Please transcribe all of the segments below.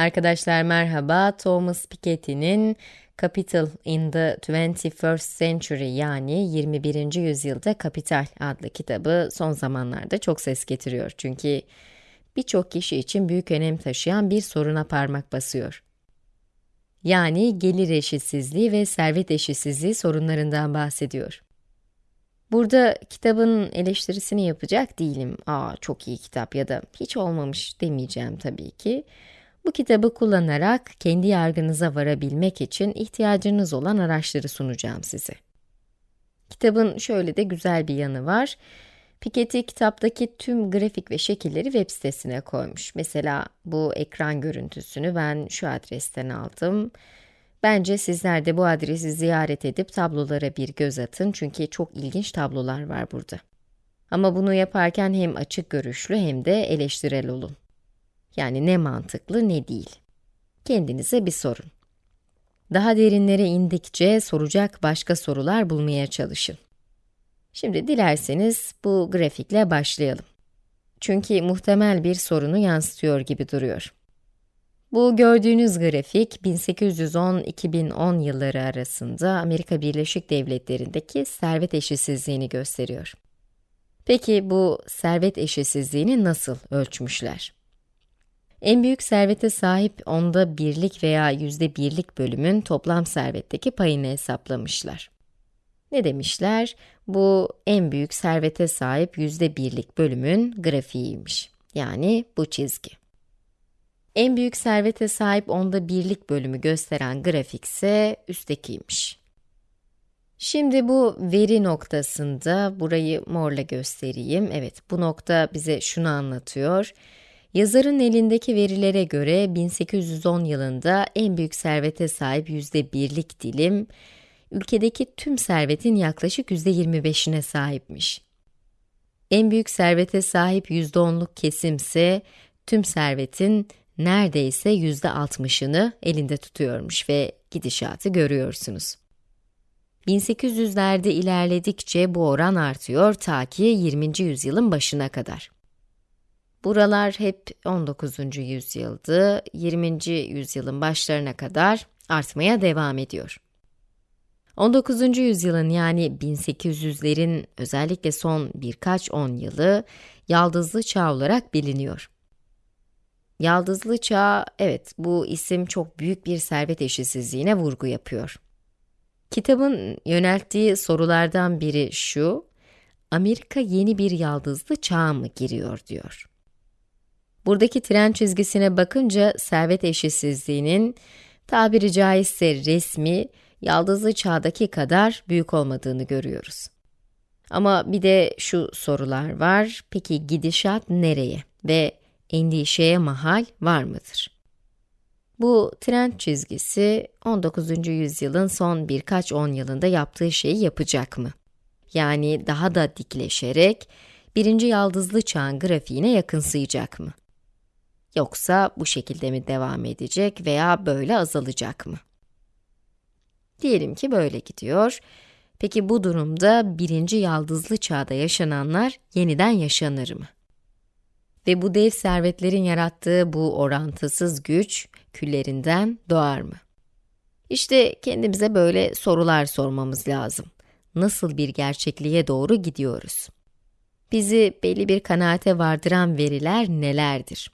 Arkadaşlar merhaba, Thomas Piketty'nin Capital in the 21st Century yani 21. yüzyılda Kapital adlı kitabı son zamanlarda çok ses getiriyor. Çünkü birçok kişi için büyük önem taşıyan bir soruna parmak basıyor. Yani gelir eşitsizliği ve servet eşitsizliği sorunlarından bahsediyor. Burada kitabın eleştirisini yapacak değilim. Aa çok iyi kitap ya da hiç olmamış demeyeceğim tabii ki. Bu kitabı kullanarak kendi yargınıza varabilmek için ihtiyacınız olan araçları sunacağım size. Kitabın şöyle de güzel bir yanı var. Piketty kitaptaki tüm grafik ve şekilleri web sitesine koymuş. Mesela bu ekran görüntüsünü ben şu adresten aldım. Bence sizler de bu adresi ziyaret edip tablolara bir göz atın çünkü çok ilginç tablolar var burada. Ama bunu yaparken hem açık görüşlü hem de eleştirel olun. Yani ne mantıklı ne değil. Kendinize bir sorun. Daha derinlere indikçe soracak başka sorular bulmaya çalışın. Şimdi dilerseniz bu grafikle başlayalım. Çünkü muhtemel bir sorunu yansıtıyor gibi duruyor. Bu gördüğünüz grafik 1810-2010 yılları arasında Amerika Birleşik Devletleri'ndeki servet eşitsizliğini gösteriyor. Peki bu servet eşitsizliğini nasıl ölçmüşler? En büyük servete sahip onda birlik veya yüzde birlik bölümün toplam servetteki payını hesaplamışlar. Ne demişler? Bu en büyük servete sahip yüzde birlik bölümün grafiğiymiş. Yani bu çizgi. En büyük servete sahip onda birlik bölümü gösteren grafik ise üsttekiymiş. Şimdi bu veri noktasında, burayı morla göstereyim. Evet, bu nokta bize şunu anlatıyor. Yazarın elindeki verilere göre 1810 yılında en büyük servete sahip yüzde birlik dilim, ülkedeki tüm servetin yaklaşık yüzde 25'ine sahipmiş. En büyük servete sahip yüzde onluk kesimse, tüm servetin neredeyse yüzde 60'ını elinde tutuyormuş ve gidişatı görüyorsunuz. 1800'lerde ilerledikçe bu oran artıyor ta ki 20. yüzyılın başına kadar. Buralar hep 19. yüzyıldı, 20. yüzyılın başlarına kadar artmaya devam ediyor. 19. yüzyılın yani 1800'lerin özellikle son birkaç on yılı Yaldızlı Çağ olarak biliniyor. Yaldızlı Çağ, evet bu isim çok büyük bir servet eşitsizliğine vurgu yapıyor. Kitabın yönelttiği sorulardan biri şu, Amerika yeni bir yaldızlı çağa mı giriyor diyor. Buradaki tren çizgisine bakınca servet eşitsizliğinin tabiri caizse resmi, yaldızlı çağdaki kadar büyük olmadığını görüyoruz. Ama bir de şu sorular var, peki gidişat nereye ve endişeye mahal var mıdır? Bu trend çizgisi 19. yüzyılın son birkaç on yılında yaptığı şeyi yapacak mı? Yani daha da dikleşerek birinci yaldızlı çağın grafiğine yakınsayacak mı? Yoksa bu şekilde mi devam edecek veya böyle azalacak mı? Diyelim ki böyle gidiyor. Peki bu durumda birinci yaldızlı çağda yaşananlar yeniden yaşanır mı? Ve bu dev servetlerin yarattığı bu orantısız güç küllerinden doğar mı? İşte kendimize böyle sorular sormamız lazım. Nasıl bir gerçekliğe doğru gidiyoruz? Bizi belli bir kanaate vardıran veriler nelerdir?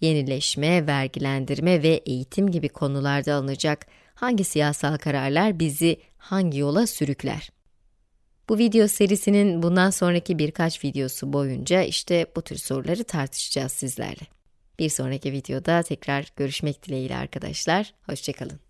Yenileşme, vergilendirme ve eğitim gibi konularda alınacak hangi siyasal kararlar bizi hangi yola sürükler? Bu video serisinin bundan sonraki birkaç videosu boyunca işte bu tür soruları tartışacağız sizlerle. Bir sonraki videoda tekrar görüşmek dileğiyle arkadaşlar. Hoşçakalın.